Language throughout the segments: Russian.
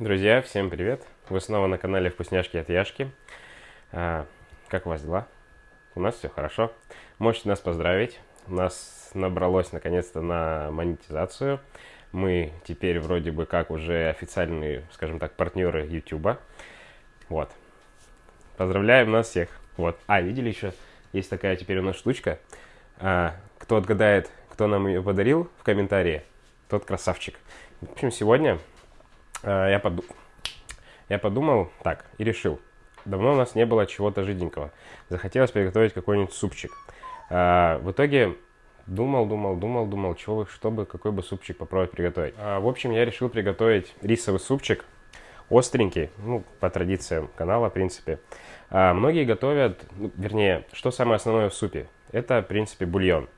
Друзья, всем привет! Вы снова на канале Вкусняшки от Яшки. А, как у вас дела? У нас все хорошо. Можете нас поздравить. У нас набралось наконец-то на монетизацию. Мы теперь вроде бы как уже официальные, скажем так, партнеры YouTube. Вот. Поздравляем нас всех. Вот. А, видели еще? Есть такая теперь у нас штучка. А, кто отгадает, кто нам ее подарил в комментарии, тот красавчик. В общем, сегодня я, под... я подумал так и решил. Давно у нас не было чего-то жиденького. Захотелось приготовить какой-нибудь супчик. А, в итоге думал, думал, думал, думал, чего, чтобы, какой бы супчик попробовать приготовить. А, в общем, я решил приготовить рисовый супчик. Остренький, ну, по традициям канала, в принципе. А, многие готовят, ну, вернее, что самое основное в супе? Это, в принципе, бульон.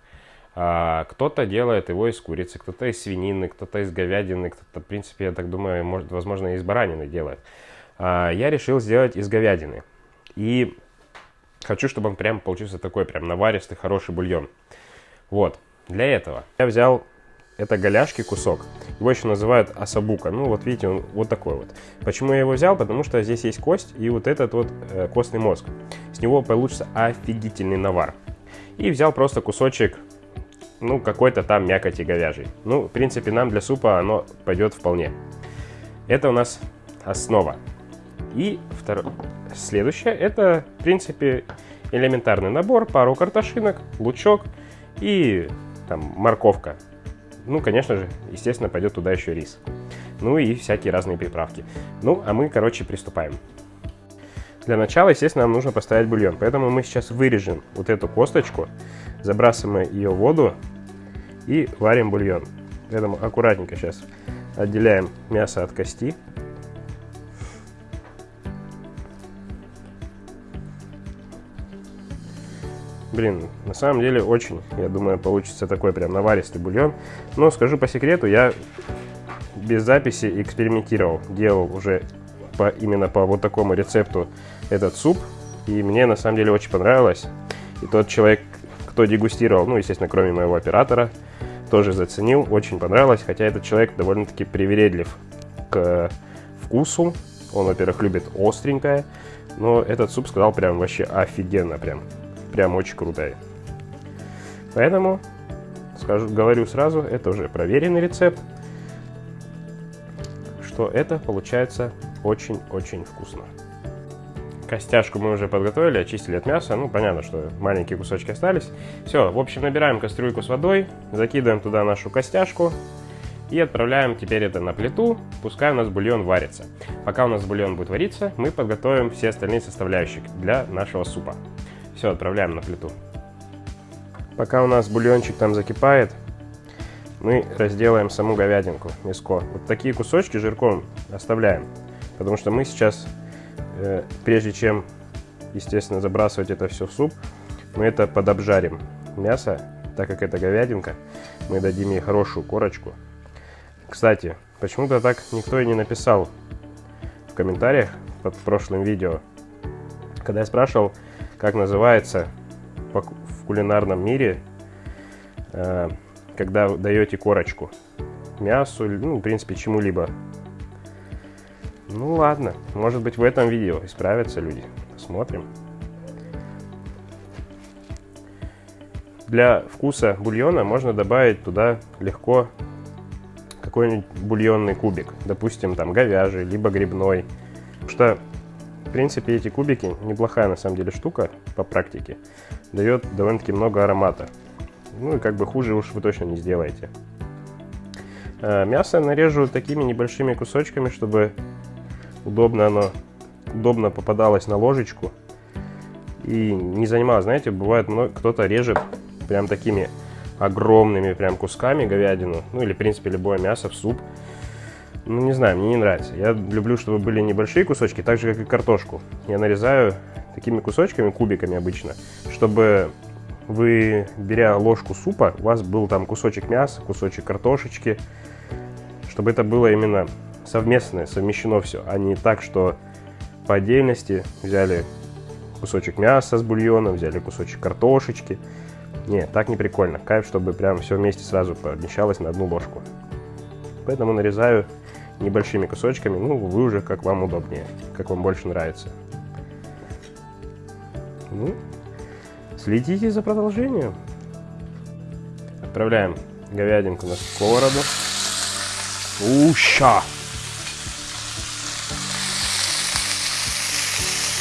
А, кто-то делает его из курицы, кто-то из свинины, кто-то из говядины, кто-то, в принципе, я так думаю, может, возможно, из баранины делает. А, я решил сделать из говядины. И хочу, чтобы он прям получился такой прям наваристый, хороший бульон. Вот, для этого я взял это голяшки кусок. Его еще называют асабука. Ну, вот видите, он вот такой вот. Почему я его взял? Потому что здесь есть кость и вот этот вот э, костный мозг. С него получится офигительный навар. И взял просто кусочек ну, какой-то там мякоти говяжий. Ну, в принципе, нам для супа оно пойдет вполне. Это у нас основа. И второе, следующее, это, в принципе, элементарный набор, пару картошинок, лучок и там морковка. Ну, конечно же, естественно, пойдет туда еще рис. Ну и всякие разные приправки. Ну, а мы, короче, приступаем. Для начала, естественно, нам нужно поставить бульон. Поэтому мы сейчас вырежем вот эту косточку, забрасываем ее в воду и варим бульон. Поэтому аккуратненько сейчас отделяем мясо от кости. Блин, на самом деле очень, я думаю, получится такой прям наваристый бульон. Но скажу по секрету, я без записи экспериментировал. Делал уже по, именно по вот такому рецепту этот суп. И мне на самом деле очень понравилось. И тот человек, кто дегустировал, ну, естественно, кроме моего оператора, тоже заценил, очень понравилось. Хотя этот человек довольно-таки привередлив к вкусу. Он, во-первых, любит остренькое. Но этот суп сказал прям вообще офигенно, прям, прям очень крутой. Поэтому, скажу, говорю сразу, это уже проверенный рецепт, что это получается очень-очень вкусно. Костяшку мы уже подготовили, очистили от мяса. Ну, понятно, что маленькие кусочки остались. Все, в общем, набираем кастрюльку с водой, закидываем туда нашу костяшку и отправляем теперь это на плиту, пускай у нас бульон варится. Пока у нас бульон будет вариться, мы подготовим все остальные составляющие для нашего супа. Все, отправляем на плиту. Пока у нас бульончик там закипает, мы разделаем саму говядинку, мяско. Вот такие кусочки жирком оставляем, потому что мы сейчас прежде чем, естественно, забрасывать это все в суп, мы это подобжарим. Мясо, так как это говядинка, мы дадим ей хорошую корочку. Кстати, почему-то так никто и не написал в комментариях под прошлым видео, когда я спрашивал, как называется в кулинарном мире, э, когда даете корочку мясу, ну, в принципе, чему-либо ну ладно, может быть в этом видео исправятся люди. Посмотрим. Для вкуса бульона можно добавить туда легко какой-нибудь бульонный кубик. Допустим, там говяжий, либо грибной. Потому что, в принципе, эти кубики неплохая на самом деле штука по практике. Дает довольно-таки много аромата. Ну и как бы хуже уж вы точно не сделаете. А, мясо нарежу такими небольшими кусочками, чтобы удобно оно, удобно попадалось на ложечку и не занималось. Знаете, бывает, кто-то режет прям такими огромными прям кусками говядину, ну или, в принципе, любое мясо в суп. Ну, не знаю, мне не нравится. Я люблю, чтобы были небольшие кусочки, так же, как и картошку. Я нарезаю такими кусочками, кубиками обычно, чтобы вы, беря ложку супа, у вас был там кусочек мяса, кусочек картошечки, чтобы это было именно совместное, совмещено все, а не так, что по отдельности взяли кусочек мяса с бульоном, взяли кусочек картошечки. Не, так не прикольно. Кайф, чтобы прям все вместе сразу помещалось на одну ложку. Поэтому нарезаю небольшими кусочками. Ну, вы уже как вам удобнее, как вам больше нравится. Ну, следите за продолжением. Отправляем говядинку на сковороду. Уща!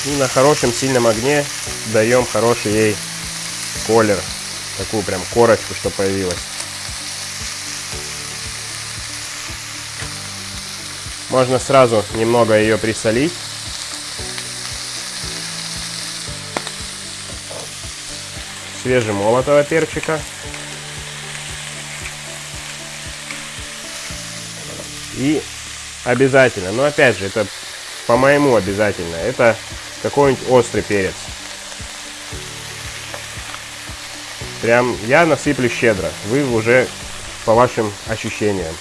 И на хорошем сильном огне даем хороший ей колер. Такую прям корочку, что появилась. Можно сразу немного ее присолить. Свежемолотого перчика. И обязательно, но опять же, это по-моему обязательно, это какой-нибудь острый перец. Прям я насыплю щедро, вы уже по вашим ощущениям.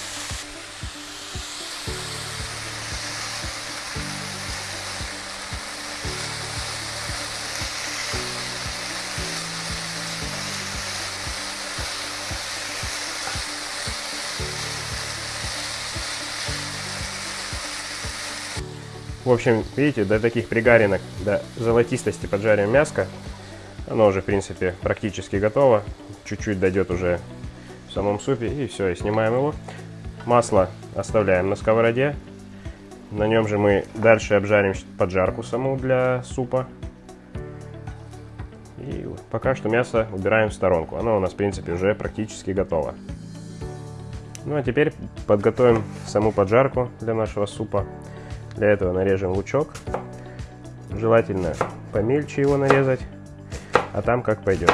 В общем, видите, до таких пригаринок, до золотистости поджарим мяско. Оно уже, в принципе, практически готово. Чуть-чуть дойдет уже в самом супе. И все, и снимаем его. Масло оставляем на сковороде. На нем же мы дальше обжарим поджарку саму для супа. И пока что мясо убираем в сторонку. Оно у нас, в принципе, уже практически готово. Ну а теперь подготовим саму поджарку для нашего супа. Для этого нарежем лучок. Желательно помельче его нарезать, а там как пойдет.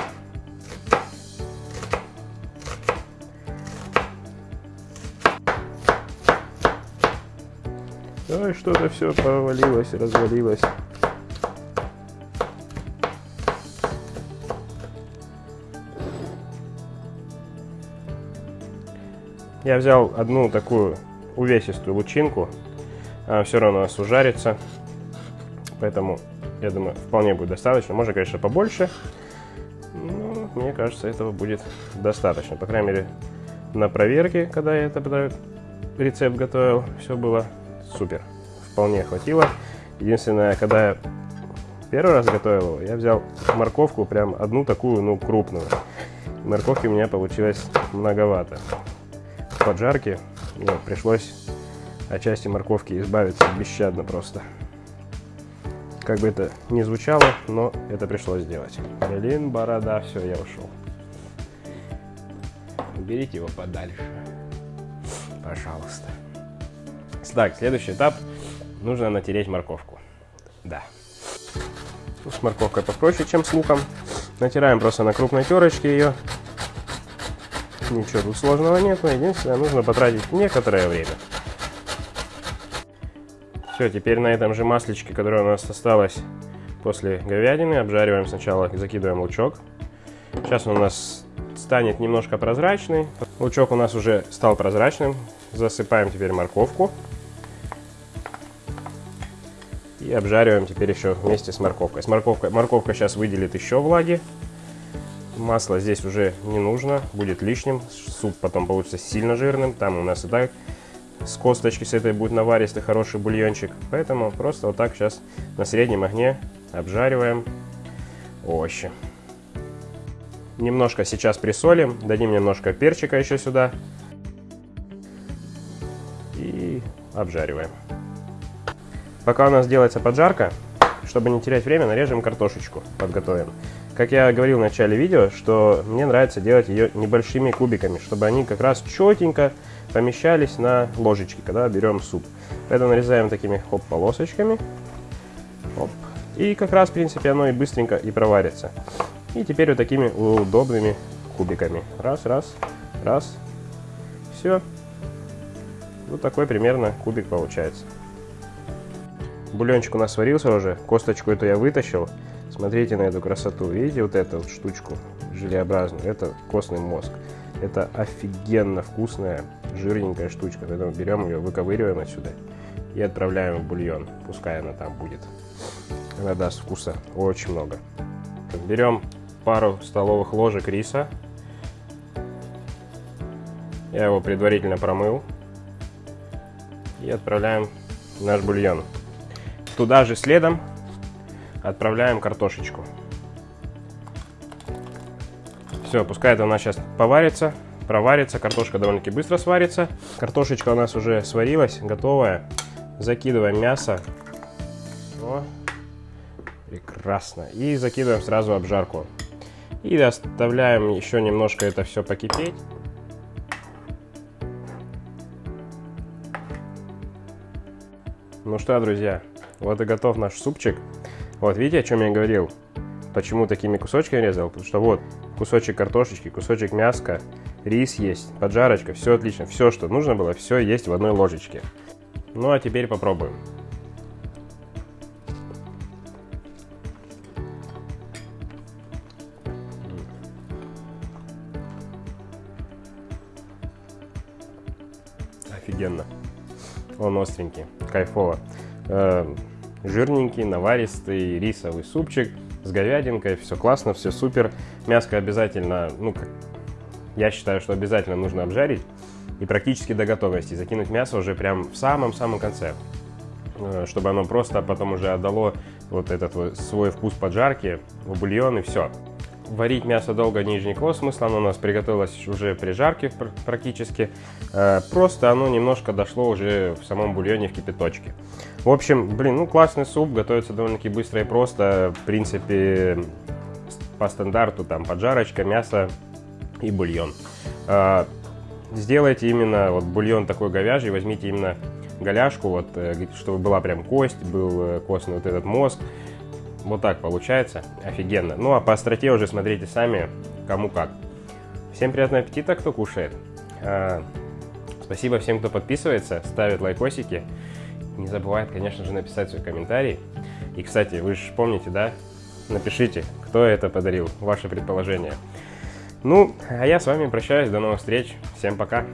Ой, что-то все повалилось, развалилось. Я взял одну такую увесистую лучинку все равно у нас ужарится. Поэтому, я думаю, вполне будет достаточно. Можно, конечно, побольше. Но мне кажется, этого будет достаточно. По крайней мере, на проверке, когда я этот рецепт готовил, все было супер. Вполне хватило. Единственное, когда я первый раз готовил его, я взял морковку, прям одну такую, ну, крупную. Морковки у меня получилось многовато. В поджарке ну, пришлось от части морковки избавиться бесщадно просто. Как бы это ни звучало, но это пришлось сделать. Блин, борода, все, я ушел. Уберите его подальше. Пожалуйста. Так, следующий этап. Нужно натереть морковку. Да. С морковкой попроще, чем с луком. Натираем просто на крупной терочке ее. Ничего тут сложного нет, но единственное, нужно потратить некоторое время. Все, теперь на этом же маслечке, которое у нас осталось после говядины, обжариваем сначала, закидываем лучок. Сейчас он у нас станет немножко прозрачный. Лучок у нас уже стал прозрачным. Засыпаем теперь морковку. И обжариваем теперь еще вместе с морковкой. С морковкой. Морковка сейчас выделит еще влаги. Масло здесь уже не нужно, будет лишним. Суп потом получится сильно жирным. Там у нас и так с косточки с этой будет наваристый хороший бульончик. Поэтому просто вот так сейчас на среднем огне обжариваем овощи. Немножко сейчас присолим, дадим немножко перчика еще сюда. И обжариваем. Пока у нас делается поджарка, чтобы не терять время, нарежем картошечку, подготовим. Как я говорил в начале видео, что мне нравится делать ее небольшими кубиками, чтобы они как раз четенько помещались на ложечке, когда берем суп. Поэтому нарезаем такими хоп полосочками. Хоп. И как раз, в принципе, оно и быстренько и проварится. И теперь вот такими удобными кубиками. Раз, раз, раз. Все. Вот такой примерно кубик получается. Бульончик у нас сварился уже. Косточку эту я вытащил. Смотрите на эту красоту. Видите вот эту вот штучку желеобразную? Это костный мозг. Это офигенно вкусная, жирненькая штучка. Поэтому берем ее, выковыриваем отсюда и отправляем в бульон. Пускай она там будет. Она даст вкуса очень много. Берем пару столовых ложек риса. Я его предварительно промыл. и отправляем наш бульон. Туда же следом отправляем картошечку. Все, пускай это у нас сейчас поварится, проварится. Картошка довольно-таки быстро сварится. Картошечка у нас уже сварилась, готовая. Закидываем мясо. О, прекрасно. И закидываем сразу обжарку. И оставляем еще немножко это все покипеть. Ну что, друзья, вот и готов наш супчик. Вот, видите, о чем я говорил? Почему такими кусочками резал? Потому что вот кусочек картошечки, кусочек мяска, рис есть, поджарочка, все отлично. Все, что нужно было, все есть в одной ложечке. Ну а теперь попробуем. Офигенно. Он остренький, кайфово. Жирненький, наваристый рисовый супчик с говядинкой. Все классно, все супер. Мяско обязательно, ну, я считаю, что обязательно нужно обжарить. И практически до готовности. Закинуть мясо уже прям в самом-самом конце. Э, чтобы оно просто потом уже отдало вот этот свой вкус поджарки в бульон и все варить мясо долго не никакого смысла, оно у нас приготовилось уже при жарке практически. Э, просто оно немножко дошло уже в самом бульоне в кипяточке. В общем, блин, ну классный суп, готовится довольно-таки быстро и просто. В принципе, по стандарту там поджарочка, мясо и бульон. Э, сделайте именно вот бульон такой говяжий, возьмите именно голяшку, вот, э, чтобы была прям кость, был костный вот этот мозг. Вот так получается. Офигенно. Ну, а по остроте уже смотрите сами, кому как. Всем приятного аппетита, кто кушает. А, спасибо всем, кто подписывается, ставит лайкосики. Не забывает, конечно же, написать свой комментарий. И, кстати, вы же помните, да? Напишите, кто это подарил, ваше предположение. Ну, а я с вами прощаюсь, до новых встреч. Всем пока.